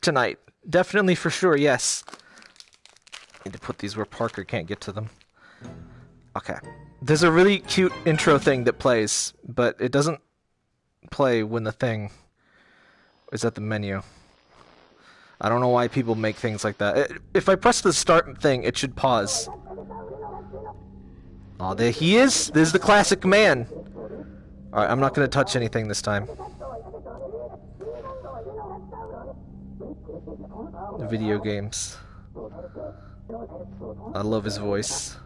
tonight. Definitely for sure, yes. Need to put these where Parker can't get to them. Okay. There's a really cute intro thing that plays, but it doesn't play when the thing is at the menu. I don't know why people make things like that. If I press the start thing, it should pause. Oh, there he is! There's the classic man! Alright, I'm not gonna touch anything this time. Video games. I love his voice.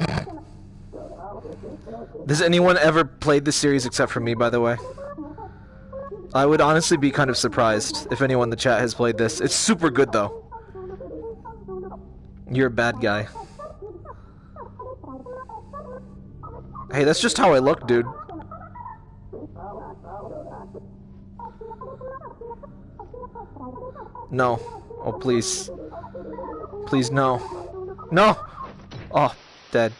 Does anyone ever played the series except for me, by the way? I would honestly be kind of surprised if anyone in the chat has played this. It's super good, though. You're a bad guy. Hey, that's just how I look, dude. No. Oh, please. Please, no. No! Oh, dead.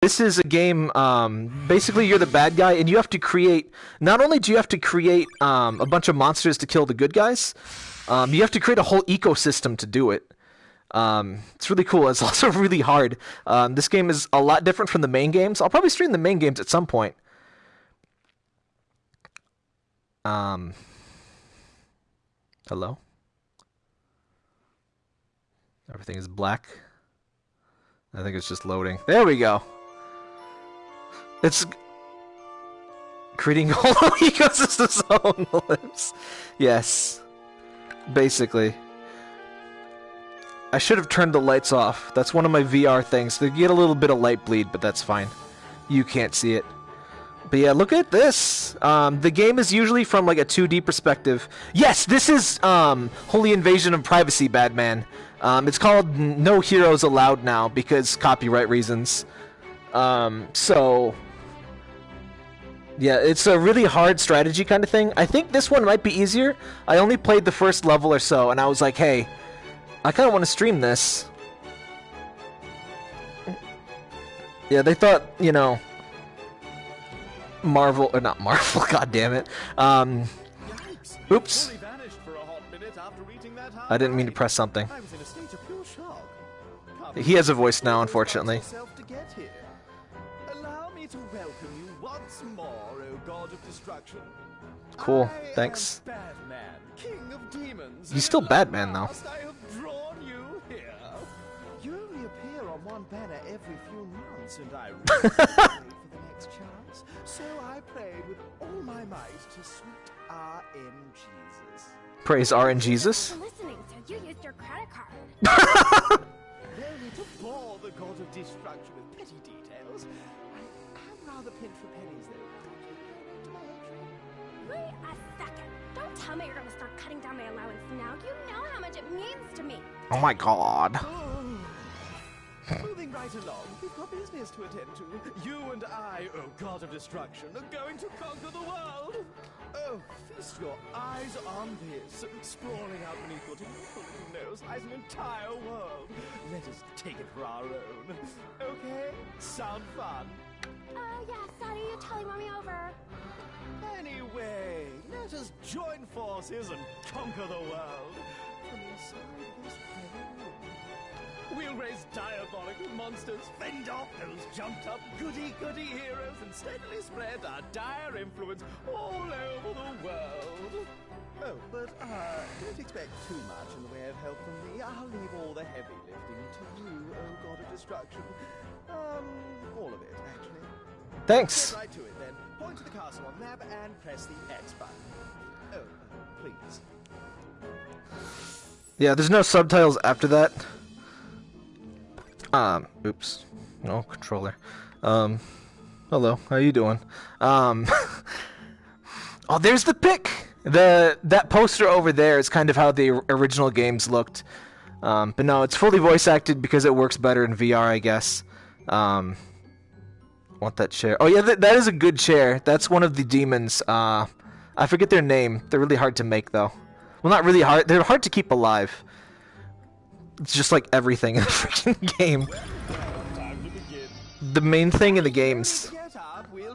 This is a game, um, basically you're the bad guy, and you have to create, not only do you have to create um, a bunch of monsters to kill the good guys, um, you have to create a whole ecosystem to do it. Um, it's really cool. It's also really hard. Um, this game is a lot different from the main games. I'll probably stream the main games at some point. Um, hello? Everything is black. I think it's just loading. There we go. It's creating whole ecosystem on the lips. Yes. Basically. I should have turned the lights off. That's one of my VR things. They get a little bit of light bleed, but that's fine. You can't see it. But yeah, look at this. Um, the game is usually from like a 2D perspective. Yes, this is um, Holy Invasion of Privacy, Badman. Um, it's called No Heroes Allowed now because copyright reasons. Um, so yeah, it's a really hard strategy kind of thing. I think this one might be easier. I only played the first level or so, and I was like, hey, I kind of want to stream this. Yeah, they thought, you know, Marvel, or not Marvel, god damn it. Um, oops. I didn't mean to press something. He has a voice now, unfortunately. Cool, thanks. He's still Badman, though. You only appear on one banner every few months, and I really for the next chance. So I prayed with all my might to sweet R.N. Jesus. Praise R.N. Jesus? Listening, so you used your credit card. Only to bore the god of destruction with petty details. I am rather pinched for pennies, though. Wait a second. Don't tell me you're gonna start cutting down my allowance now. You know how much it means to me. Oh my god. Oh. Moving right along, we've got business to attend to. You and I, oh god of destruction, are going to conquer the world. Oh, feast your eyes on this. Sprawling out beneath your tinkling nose lies an entire world. Let us take it for our own. Okay? Sound fun? Uh, yeah, Daddy, you totally won me over. Anyway, let us join forces and conquer the world. From inside this We'll raise diabolical monsters, fend off those jumped-up goody-goody heroes, and steadily spread our dire influence all over the world. Oh, but uh, don't expect too much in the way of help from me. I'll leave all the heavy lifting to you, oh god of destruction. Um, all of it, actually. Thanks. Get right to it then. Point to the castle on the map and press the X button. Oh, uh, please. Yeah, there's no subtitles after that. Um, oops. No controller. Um, hello. How you doing? Um, oh, there's the pick. The that poster over there is kind of how the original games looked. Um, but no, it's fully voice acted because it works better in VR, I guess. Um, want that chair. Oh yeah, that, that is a good chair. That's one of the demons. Uh, I forget their name. They're really hard to make though. Well, not really hard. They're hard to keep alive. It's just like everything in the freaking game. The main thing in the games.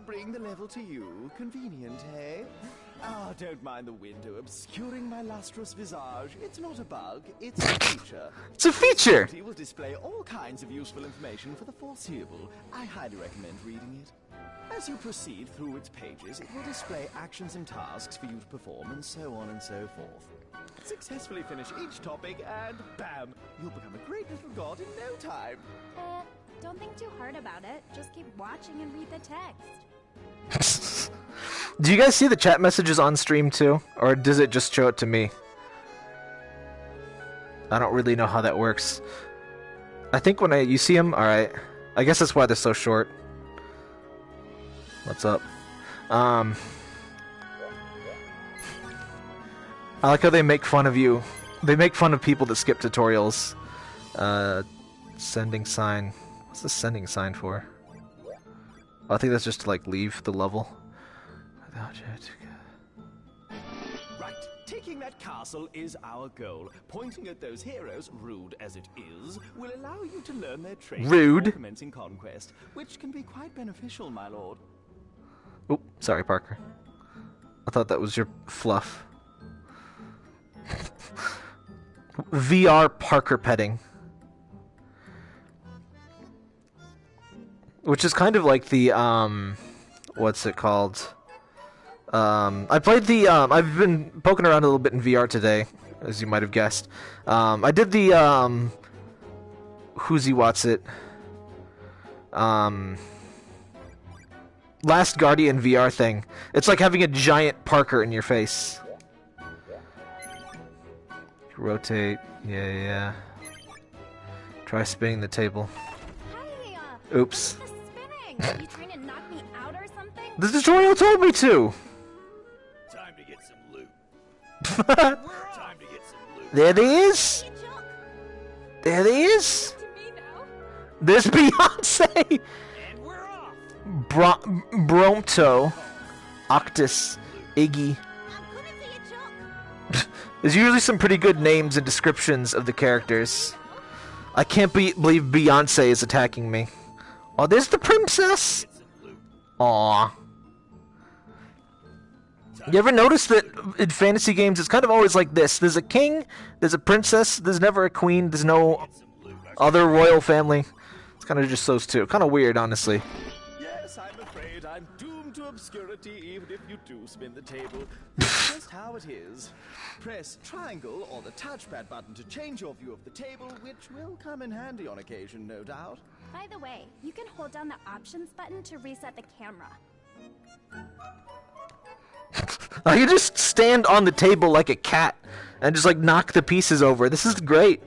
bring the level to you. Convenient, eh? Ah, don't mind the window obscuring my lustrous visage. It's not a bug, it's a feature. It's a feature. It will display all kinds of useful information for the foreseeable. I highly recommend reading it. As you proceed through its pages, it will display actions and tasks for you to perform, and so on and so forth. Successfully finish each topic, and bam! You'll become a great little god in no time. Uh, don't think too hard about it. Just keep watching and read the text. Do you guys see the chat messages on stream too? Or does it just show it to me? I don't really know how that works. I think when I you see them, alright. I guess that's why they're so short. What's up? Um I like how they make fun of you. They make fun of people that skip tutorials. Uh sending sign. What's the sending sign for? I think that's just to like leave the level. Right, taking that castle is our goal. Pointing at those heroes, rude as it is, will allow you to learn their traits Rude. commencing conquest, which can be quite beneficial, my lord. Oh, sorry, Parker. I thought that was your fluff. VR Parker petting. Which is kind of like the, um, what's it called? Um, I played the, um, I've been poking around a little bit in VR today, as you might have guessed. Um, I did the, um, who's he what's it? Um, Last Guardian VR thing. It's like having a giant Parker in your face. Rotate. Yeah, yeah. Try spinning the table. Hey, uh, Oops. the spinning. you trying to knock me out or something? The tutorial told me to! Time to get some loot. Time to get some loot. There they is! There they is! to me. There's Beyonce! And we're. Bro- Bromto. Octus. Iggy. There's usually some pretty good names and descriptions of the characters. I can't be- believe Beyonce is attacking me. Oh, there's the princess! Aw. You ever notice that in fantasy games it's kind of always like this? There's a king, there's a princess, there's never a queen, there's no other royal family. It's kind of just those two. Kind of weird, honestly. Yes, I'm afraid I'm doomed to obscurity even if you do spin the table. That's just how it is. Press triangle or the touchpad button to change your view of the table, which will come in handy on occasion, no doubt. By the way, you can hold down the options button to reset the camera. I can just stand on the table like a cat and just like knock the pieces over. This is great.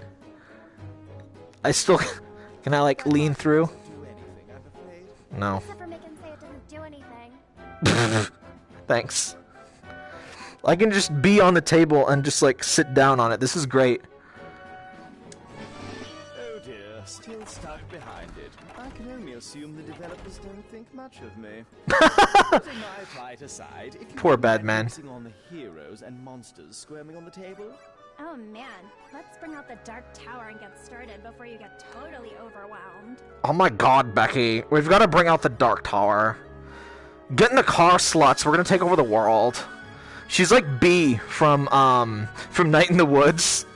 I still can I like lean through? Do anything, I'm afraid. No. Thanks. I can just be on the table and just like sit down on it. This is great. Oh dear, still stuck behind it. I can only assume the developers don't think much of me. Putting my plight aside, if you Poor bad man. on the heroes and monsters squirming on the table. Oh man, let's bring out the Dark Tower and get started before you get totally overwhelmed. Oh my god, Becky. We've got to bring out the Dark Tower. Get in the car, sluts. We're gonna take over the world. She's like Bea from um from Night in the Woods.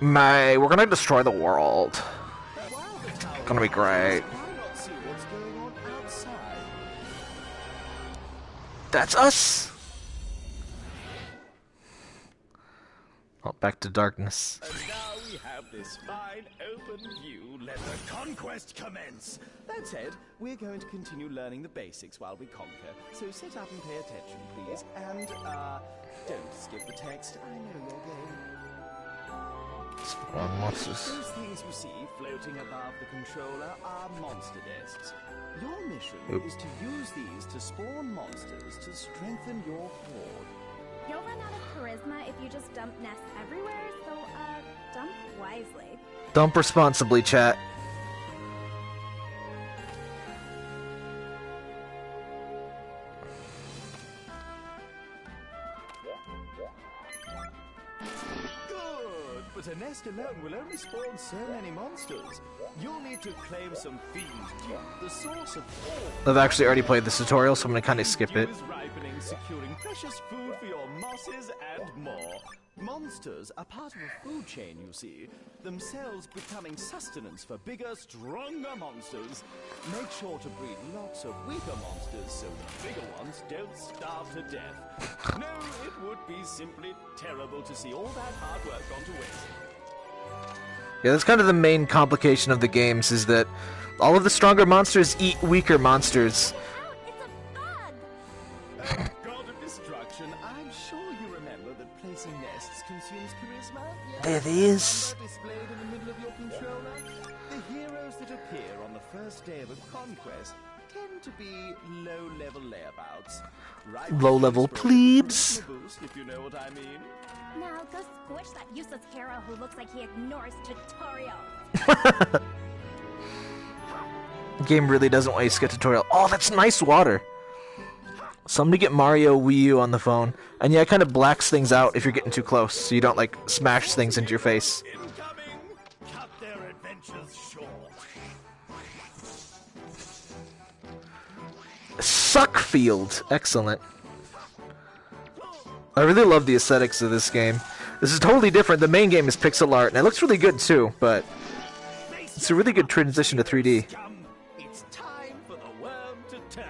Mae, we're gonna destroy the world. Gonna be great. That's us. Oh, back to darkness. And now we have this fine open view. Let the conquest commence. That said, we're going to continue learning the basics while we conquer. So sit up and pay attention, please. And, uh, don't skip the text. I know your game. Spawn monsters. Those things you see floating above the controller are monster nests. Your mission Oop. is to use these to spawn monsters to strengthen your horde. You'll run out of charisma if you just dump nests everywhere, so uh, dump wisely. Dump responsibly, chat. Alone will only spawn so many monsters. You'll need to claim some fiend the source of all I've actually already played this tutorial, so I'm gonna kind of skip it. dew is ripening, securing precious food for your mosses and more. Monsters are part of a food chain, you see, themselves becoming sustenance for bigger, stronger monsters. Make sure to breed lots of weaker monsters so the bigger ones don't starve to death. no, it would be simply terrible to see all that hard work gone to waste. Yeah, that's kind of the main complication of the games, is that all of the stronger monsters eat weaker monsters. Out! It's a bug! God of destruction, I'm sure you remember that placing nests consumes charisma. yes? There it is. displayed in the middle of your controller? The heroes that appear on the first day of a conquest tend to be low-level layabouts. Right Low-level plebes. If you know what I mean. Now go squish that useless hero who looks like he ignores tutorials. game really doesn't want you to skip tutorial. Oh, that's nice water. Somebody get Mario Wii U on the phone. And yeah, it kind of blacks things out if you're getting too close, so you don't like smash things into your face. Suckfield. Excellent. I really love the aesthetics of this game. This is totally different. The main game is pixel art, and it looks really good too, but it's a really good transition to 3D. It's time for the worm to turn.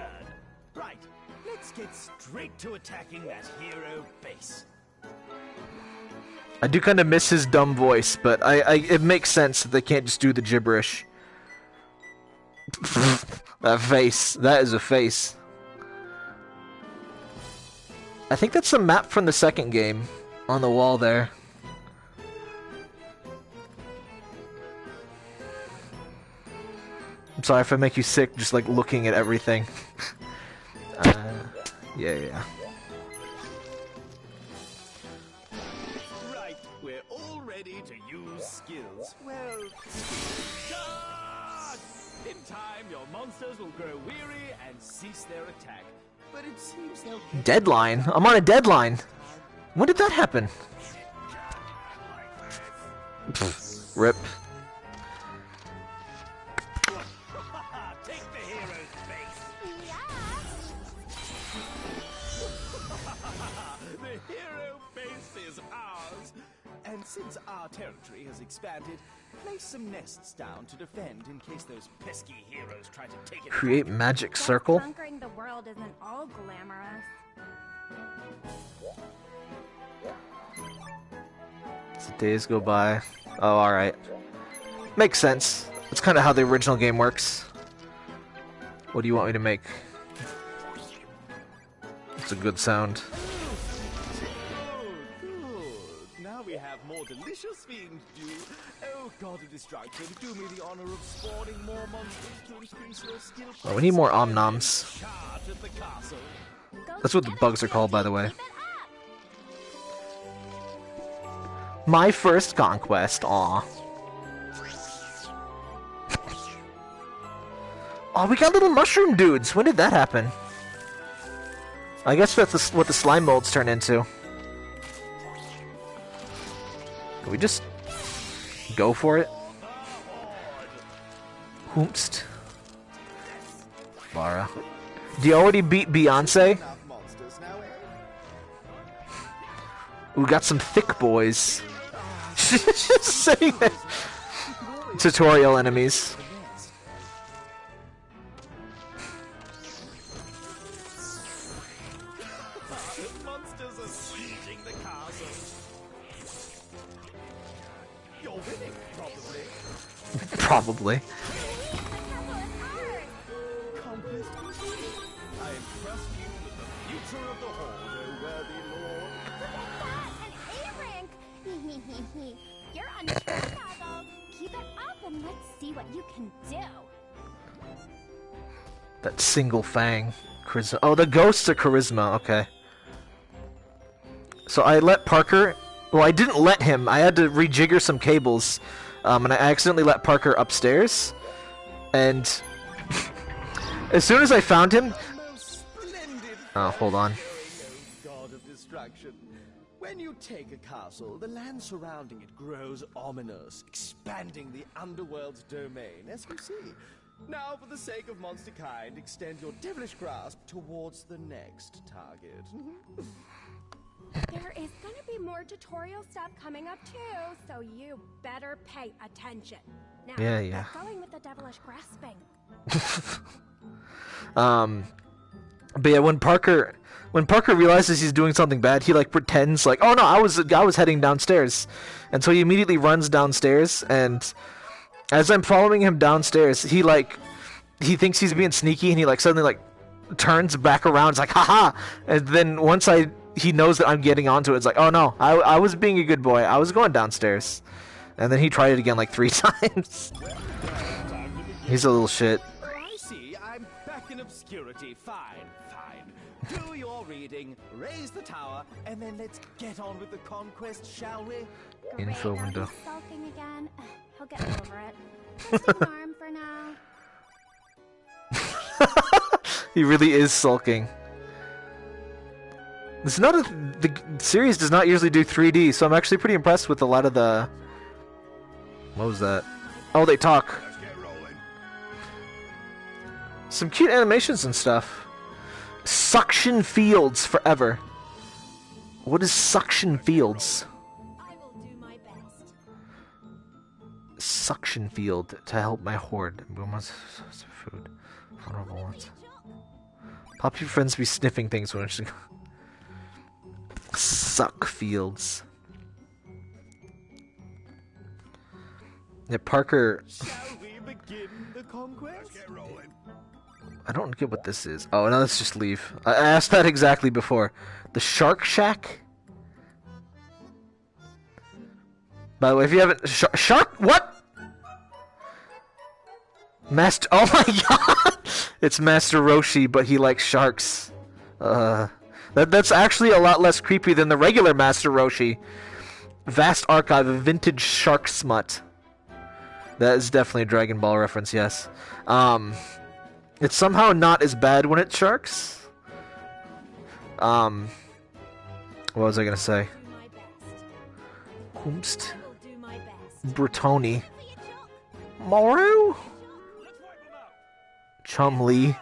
Right, let's get straight to attacking that hero base. I do kind of miss his dumb voice, but I, I it makes sense that they can't just do the gibberish. that face. That is a face. I think that's the map from the second game on the wall there. I'm sorry if I make you sick just like looking at everything. uh, yeah, yeah. Right, we're all ready to use skills. Well! In time, your monsters will grow weary and cease their attack. Deadline? I'm on a deadline. When did that happen? Rip. Take the hero base is ours. And since our territory has expanded, place some nests down to defend in case those pesky heroes try to take it. Create magic circle? Conquering the world isn't all glamorous. So days go by. Oh, alright. Makes sense. That's kind of how the original game works. What do you want me to make? It's a good sound. God of destruction, do me the honor of spawning more monsters to increase your skill. Oh, we need more omnoms. That's what the bugs are called, by the way. My first conquest, aw. Oh, we got little mushroom dudes. When did that happen? I guess that's what the slime molds turn into. Can we just go for it? Hoomst. Bara. Do you already beat Beyonce? Enough monsters now? We got some thick boys. Just saying that. Tutorial enemies. What you can do. That single fang. Charisma. Oh, the ghosts are charisma. Okay. So I let Parker. Well, I didn't let him. I had to rejigger some cables. Um, and I accidentally let Parker upstairs. And as soon as I found him. Oh, hold on. When you take a castle, the land surrounding it grows ominous, expanding the underworld's domain, as you see. Now, for the sake of monster kind, extend your devilish grasp towards the next target. There is gonna be more tutorial stuff coming up too, so you better pay attention. Now, Yeah, yeah. going with the devilish grasping. Um, but yeah, when Parker when Parker realizes he's doing something bad, he like pretends like, "Oh no, I was I was heading downstairs," and so he immediately runs downstairs. And as I'm following him downstairs, he like he thinks he's being sneaky, and he like suddenly like turns back around. It's like, "Haha!" And then once I he knows that I'm getting onto it, it's like, "Oh no, I I was being a good boy. I was going downstairs." And then he tried it again like three times. He's a little shit. I see. I'm back in obscurity. Fine, fine. Do your reading, raise the tower, and then let's get on with the conquest, shall we? Info window. sulking again. He'll get over it. Just ignore him for now. he really is sulking. It's not a, the series does not usually do 3D, so I'm actually pretty impressed with a lot of the. What was that? Oh, they talk. Some cute animations and stuff. Suction fields forever. What is suction fields? Suction field to help my horde. Food. Vulnerable ones. Poppy friends be sniffing things when she suck fields. Yeah, Parker. Shall we begin the conquest? get rolling. I don't get what this is. Oh, no, let's just leave. I I asked that exactly before. The Shark Shack. By the way, if you haven't, sh- shark, what? Master. Oh my god! It's Master Roshi, but he likes sharks. Uh, that that's actually a lot less creepy than the regular Master Roshi. Vast archive of vintage shark smut. That is definitely a Dragon Ball reference. Yes. Um, it's somehow not as bad when it's sharks. Um, what was I say? Do my best. Kumst, I will do my best. Bretoni, Maru, Chumley,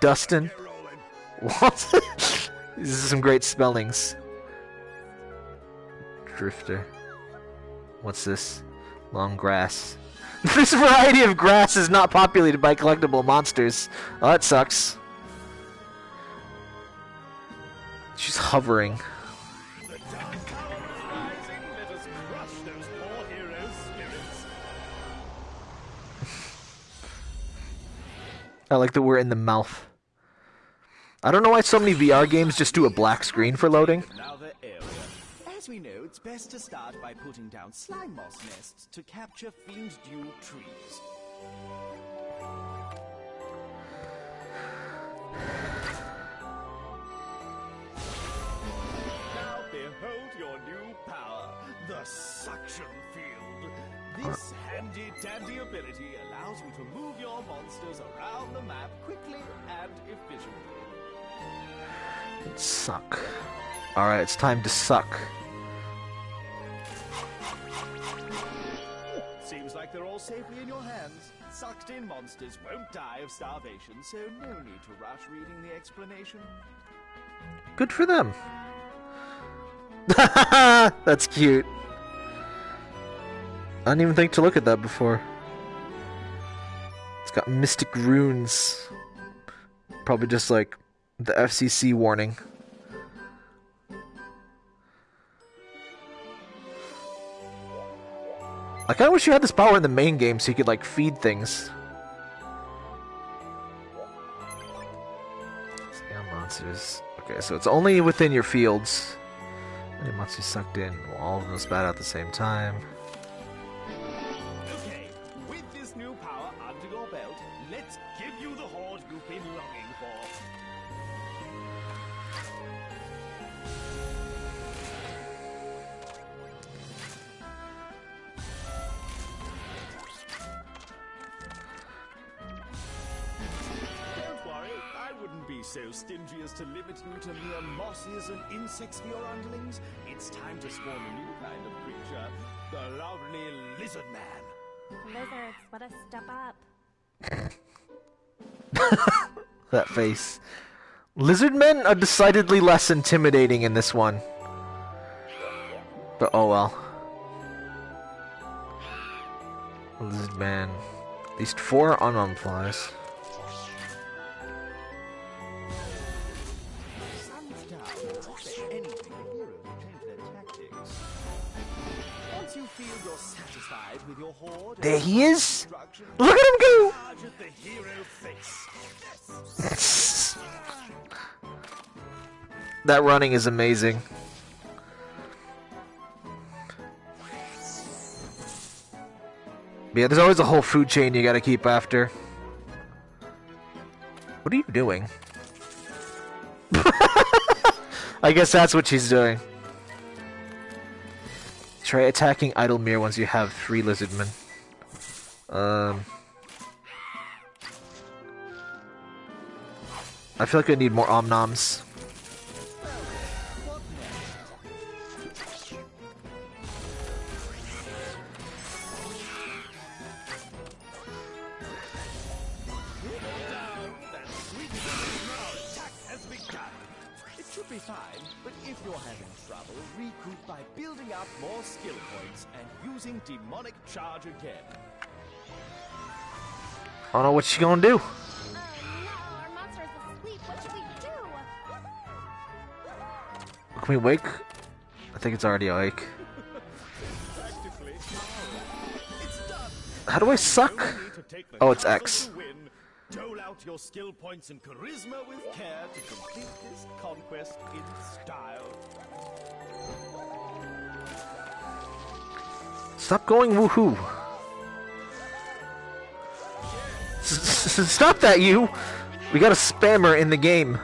Dustin. What? These are some great spellings. Drifter. What's this? Long grass. This variety of grass is not populated by collectible monsters. Oh, that sucks. She's hovering. The dark tower is rising. Let us crush those poor heroes' spirits. I like that we're in the mouth. I don't know why so many VR games just do a black screen for loading. As we know, it's best to start by putting down slime moss nests to capture fiend dew trees. Now behold your new power, the suction field. This handy-dandy ability allows you to move your monsters around the map quickly and efficiently. Suck. Alright, it's time to suck. Seems like they're all safely in your hands. Sucked in monsters won't die of starvation, so no need to rush reading the explanation. Good for them. That's cute. I didn't even think to look at that before. It's got mystic runes. Probably just like the FCC warning. I kinda wish you had this power in the main game so you could like feed things. Scale monsters. Okay, so it's only within your fields. Many monsters sucked in. All of them spat out at the same time. Mosses and for your underlings? It's time to spawn a new kind of creature, the lovely lizard man. Lizards, let us step up. That face. Lizard men are decidedly less intimidating in this one. But oh well. Lizard man. At least four unarmed flies. There he is! Look at him go! that running is amazing. But yeah, there's always a whole food chain you gotta keep after. What are you doing? I guess that's what she's doing. Try attacking Idlemere once you have three lizardmen. Um... I feel like I need more omnoms. She gonna do. Uh, no, our monster is asleep. What should we do? Can we wake? I think it's already awake. Practically. It's done. How do I suck? No need to take the Oh, it's X. Dole out your skill points and charisma with care to complete this conquest in style. Stop going woohoo. Stop that, you! We got a spammer in the game.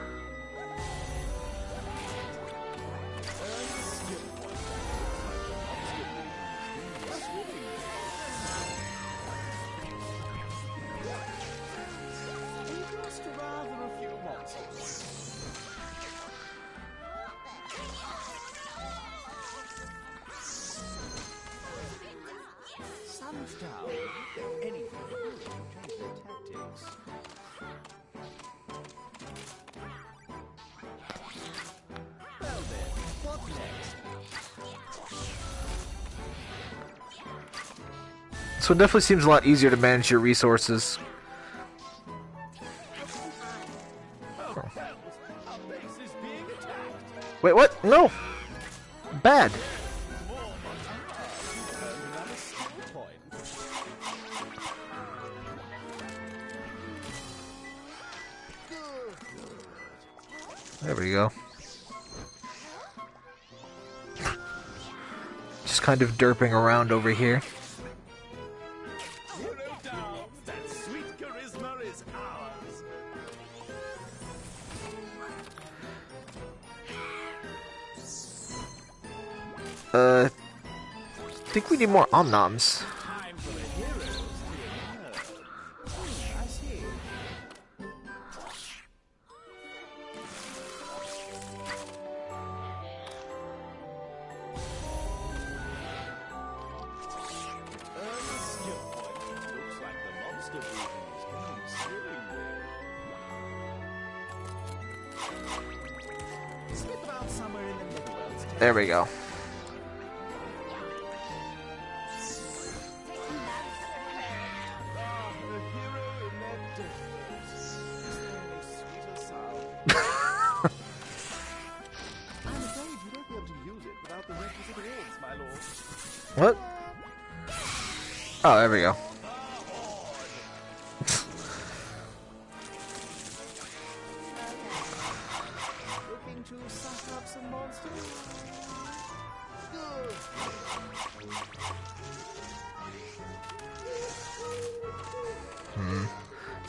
It definitely seems a lot easier to manage your resources. Wait, what? No! Bad. There we go. Just kind of derping around over here. More omnoms.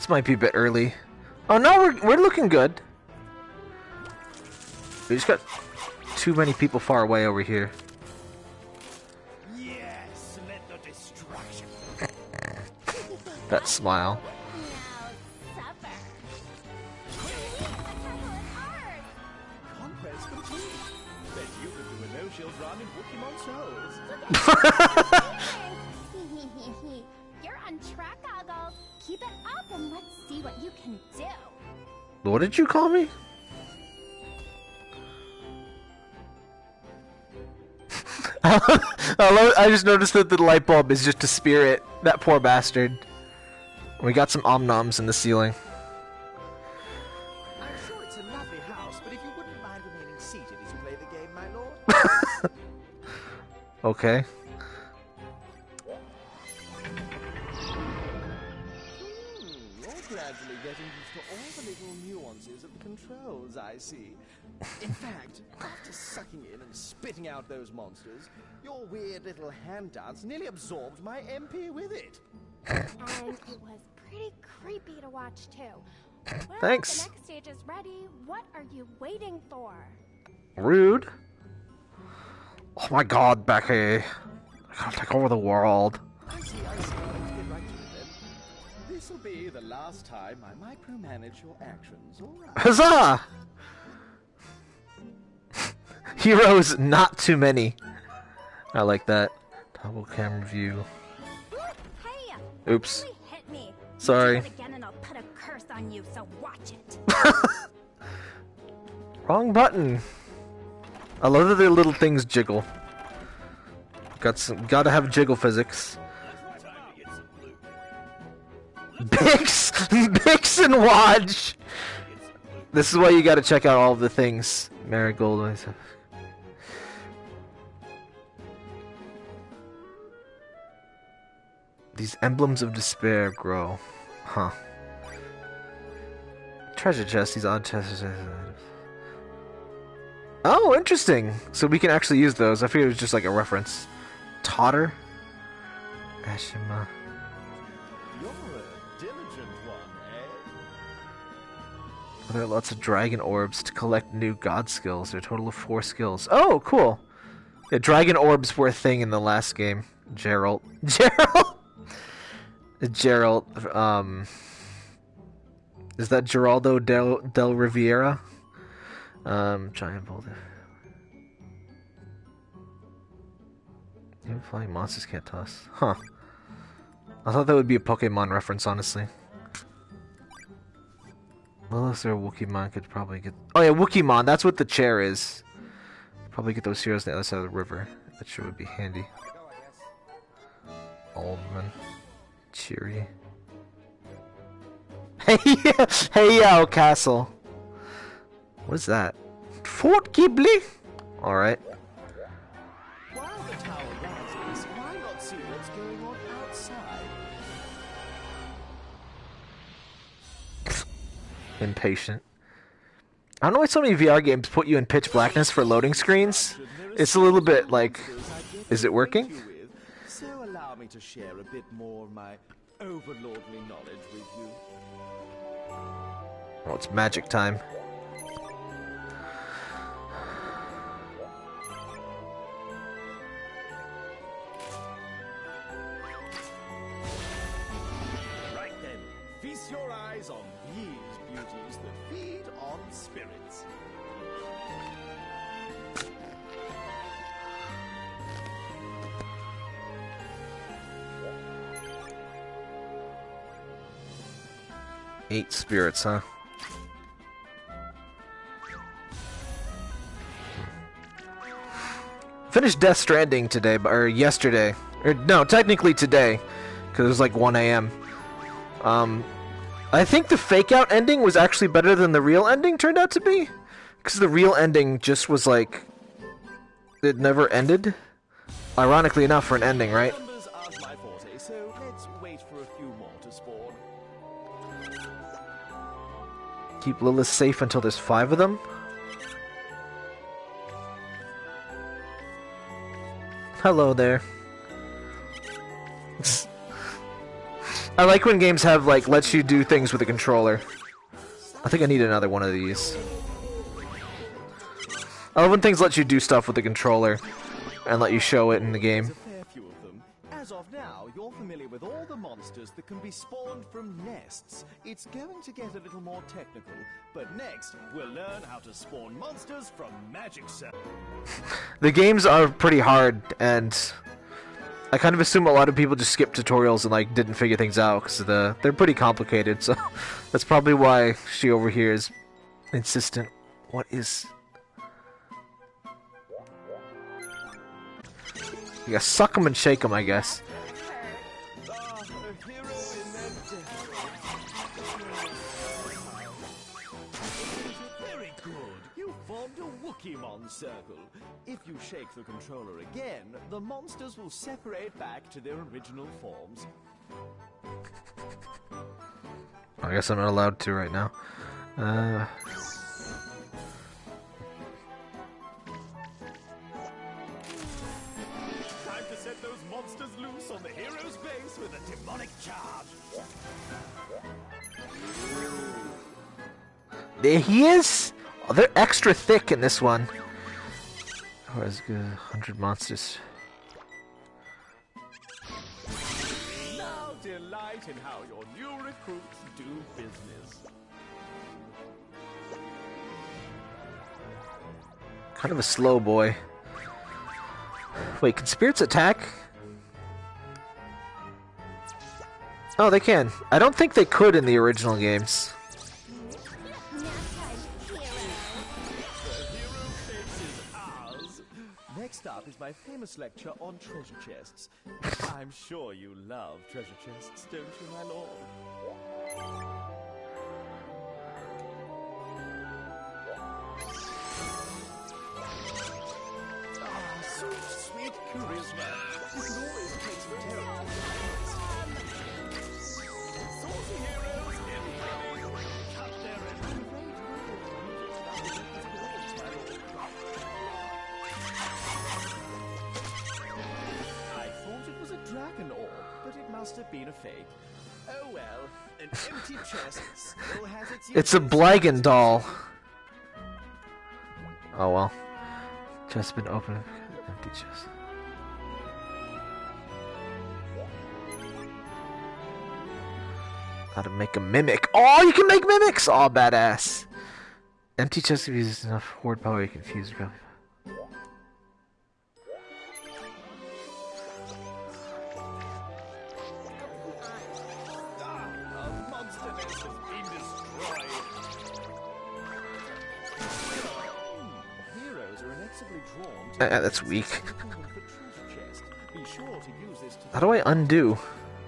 This might be a bit early. Oh no, we're we're looking good. We just got too many people far away over here. Yes, let the destruction. That smile. What did you call me? I love- I just noticed that the light bulb is just a spirit. That poor bastard. We got some omnoms in the ceiling. I'm sure it's a lovely house, but if you wouldn't mind remaining seated as you play the game, my lord. Okay. Sucking in and spitting out those monsters, your weird little hand dance nearly absorbed my MP with it. and it was pretty creepy to watch too. Well, Thanks. The next stage is ready. What are you waiting for? Rude. Oh my god, Becky. I gotta take over the world. I see, I see. Right to it then. This'll be the last time I micromanage your actions, alright? Huzzah! Heroes, not too many. I like that. Double camera view. Oops. Really hit me. Sorry. You do it again and I'll put a curse on you, so. Wrong button. I love that their little things jiggle. Got some, gotta have jiggle physics. Bix, Bix and Watch. This is why you gotta check out all of the things. Marigold. These emblems of despair grow. Huh. Treasure chest, these odd chests. Oh, interesting. So we can actually use those. I figured it was just like a reference. Totter. Ashima. You're a diligent one, eh? There are lots of dragon orbs to collect new god skills. There are a total of four skills. Oh, cool. Yeah, dragon orbs were a thing in the last game. Gerald. Gerald. Gerald. Um. Is that Geraldo del del Riviera? Um, giant boulder. Even flying monsters can't toss. Huh. I thought that would be a Pokemon reference, honestly. Lilith or Wookieemon could probably get. Oh yeah, Wookieemon. That's what the chair is. Probably get those heroes on the other side of the river. That sure would be handy. Oldman, cheery. Hey, hey, yo, castle. What is that? Fort Ghibli. All right. While the tower rises, why not see what's going on outside? Impatient. I don't know why so many VR games put you in pitch blackness for loading screens. It's a little bit like, is it working? You with, So allow to share a bit more of my overlordly knowledge with you. Oh, it's magic time. Eight huh? Finished Death Stranding today, or yesterday. Or no, technically today, because it was like 1 a.m. Um, I think the fake out ending was actually better than the real ending turned out to be. Because the real ending just was like. It never ended. Ironically enough, for an ending, right? Keep Lilith safe until there's five of them. Hello there. I like when games have like lets you do things with a controller. I think I need another one of these. I love when things let you do stuff with the controller and let you show it in the game. You're familiar with all the monsters that can be spawned from nests. It's going to get a little more technical, but next we'll learn how to spawn monsters from magic cells. The games are pretty hard, and I kind of assume a lot of people just skip tutorials and like didn't figure things out because the they're pretty complicated. So that's probably why she over here is insistent. What is? You gotta suck them and shake them, I guess. Circle. If you shake the controller again, the monsters will separate back to their original forms. I guess I'm not allowed to right now. Uh, Time to set those monsters loose on the hero's base with a demonic charge. there he is. Oh, they're extra thick in this one. Oh, Where's good? Hundred monsters. Now delight in how your new recruits do business. Kind of a slow boy. Wait, can spirits attack? Oh, they can. I don't think they could in the original games. Up is my famous lecture on treasure chests. I'm sure you love treasure chests, don't you, my lord? Ah, sweet, sweet charisma. You can always take some terrible Saucy heroes have been a fake. Oh well, an empty chest still has its It's a uses. Blagan doll. Oh well. Chest been open. Empty chest. How to make a mimic. Oh, you can make mimics! Oh, badass. Empty chest if you use enough horde power, you can use this to How do I undo?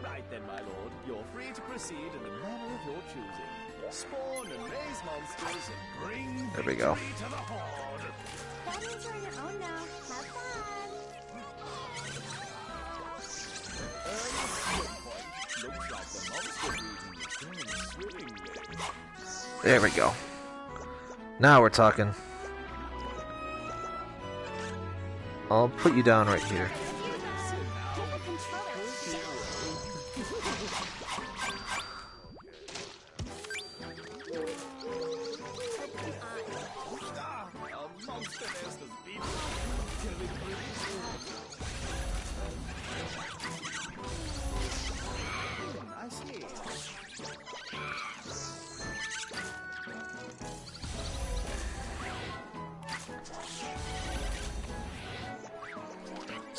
Right then, my lord, you're free to proceed in the manner of your choosing. Spawn and raise monsters and bring There we go. to the horde. That means you're your own now. Have fun. Looks like the monster breeding is going swimmingly. There we go. Now we're talking. I'll put you down right here.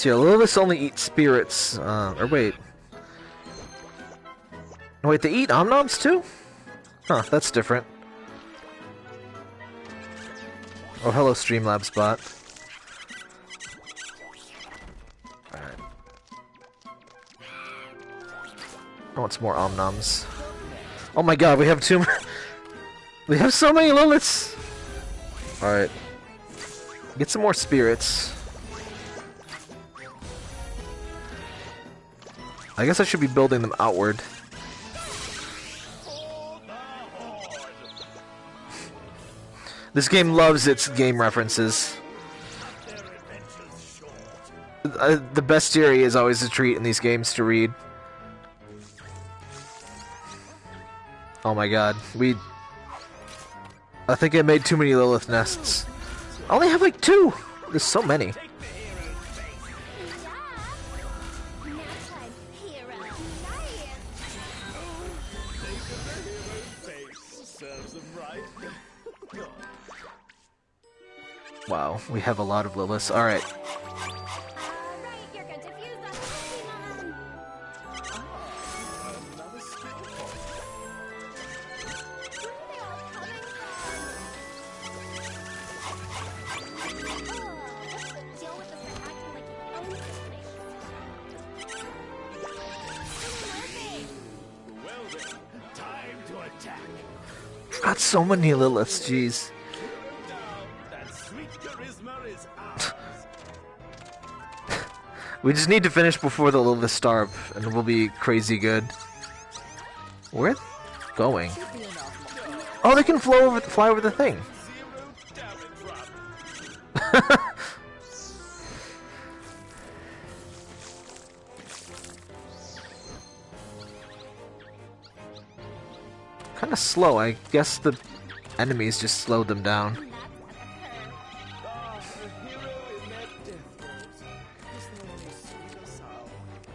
See, Liliths only eat spirits. Uh, or wait. Wait, they eat Omnoms too? Huh, that's different. Oh, hello, Streamlabs bot. Alright. I want some more Omnoms. Oh my god, we have too. We have so many Liliths! Alright. Get some more spirits. I guess I should be building them outward. This game loves its game references. Uh, the bestiary is always a treat in these games to read. Oh my god, we... I think I made too many Lilith nests. I only have like two! There's so many. Wow, we have a lot of Liliths. Alright. So many Liliths, jeez. We just need to finish before the Lilith starve, and we'll be crazy good. Where going? Oh, they can flow over, fly over the thing. Slow. I guess the enemies just slowed them down.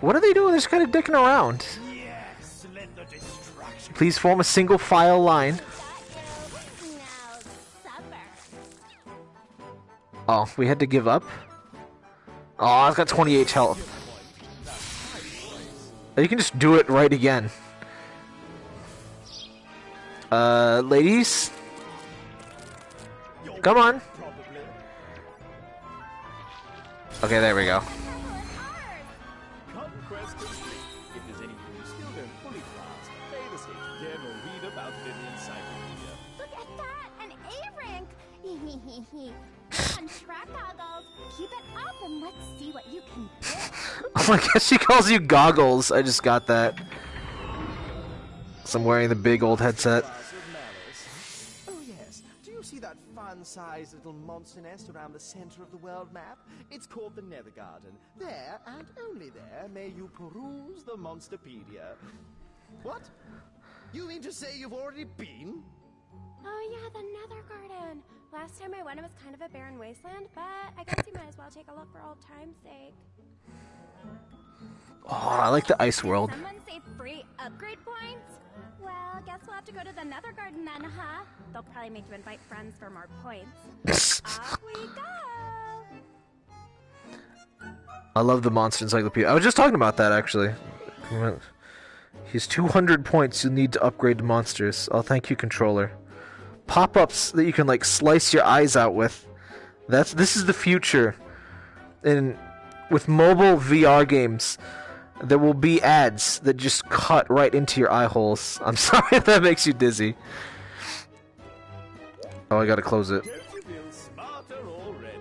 what are they doing? They're just kind of dicking around. Please form a single file line. Oh, we had to give up? Oh, I've got 28 health. You can just do it right again. Uh, ladies? Come on. Okay, there we go. Oh, I guess she calls you goggles. I just got that. So I'm wearing the big old headset. Glass of malice. Oh yes. Do you see that fun-sized little monster nest around the center of the world map? It's called the Nether Garden. There, and only there, may you peruse the Monsterpedia. What? You mean to say you've already been? Oh yeah, the Nether Garden. Last time I went, it was kind of a barren wasteland, but I guess you might as well take a look for old time's sake. Oh, I like the ice world. Someone say free upgrade points? Well, guess we'll have to go to the Nether Garden then, huh? They'll probably make you invite friends for more points. Off we go! I love the monster encyclopedia. I was just talking about that actually. He's 200 points. You need to upgrade the monsters. Oh, thank you, controller. Pop-ups that you can like slice your eyes out with. That's this is the future. In with mobile VR games, there will be ads that just cut right into your eye holes. I'm sorry if that makes you dizzy. Oh, I gotta close it. Don't you feel smarter already?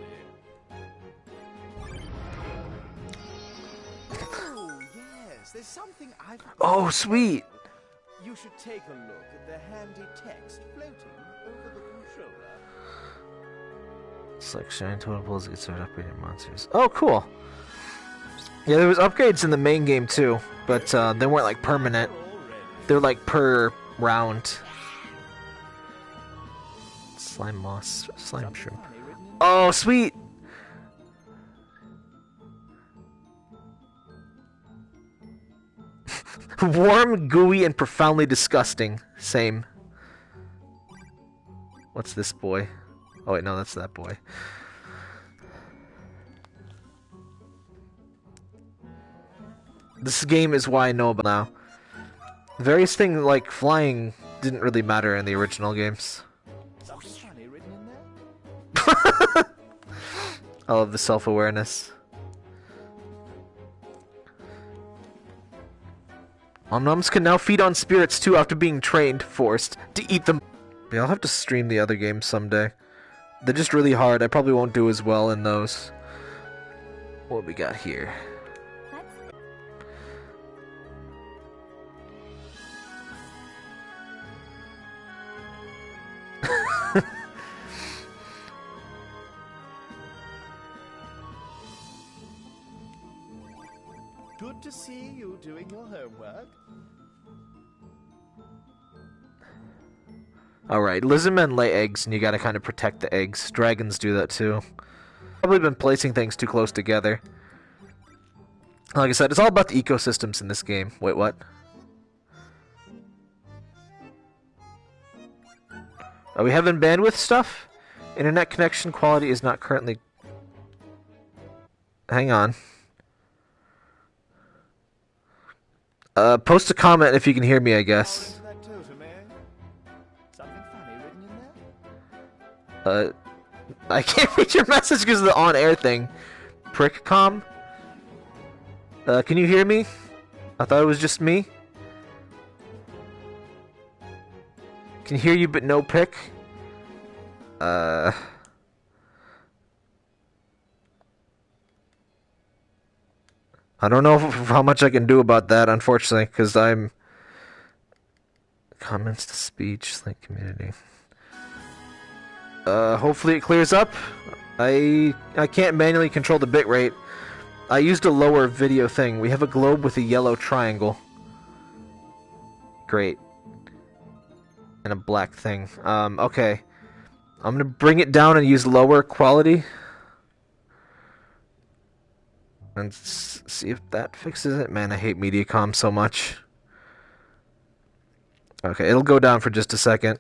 Oh yes, there's something I've. Oh, sweet. You should take a look at the handy text floating over the controller. Select shine total pulls get started upgrading monsters. Oh, cool. Yeah, there was upgrades in the main game too, but uh, they weren't like permanent. They're like per round. Slime moss, slime shrimp. Oh, sweet. Warm, gooey, and profoundly disgusting. Same. What's this boy? Oh wait, no, that's that boy. This game is why I know about now. Various things like flying didn't really matter in the original games. Something funny written in there. I love the self-awareness. Omnoms can now feed on spirits too after being trained, forced, to eat them. Yeah, I'll have to stream the other games someday. They're just really hard. I probably won't do as well in those. What we got here? Homework. Alright, lizardmen lay eggs, and you gotta kind of protect the eggs. Dragons do that too. Probably been placing things too close together. Like I said, it's all about the ecosystems in this game. Wait, what? Are we having bandwidth stuff? Internet connection quality is not currently. Hang on. Uh, post a comment if you can hear me, I guess. That totem? Something funny written in there? Uh, I can't read your message because of the on-air thing. Prickcom? Uh, can you hear me? I thought it was just me. Can hear you, but no pick. Uh. I don't know how much I can do about that, unfortunately, because I'm. Comments to speech, link community. Uh, hopefully it clears up. I I can't manually control the bitrate. I used a lower video thing. We have a globe with a yellow triangle. Great. And a black thing. Um, okay. I'm gonna bring it down and use lower quality. And see if that fixes it. Man, I hate Mediacom so much. Okay, it'll go down for just a second.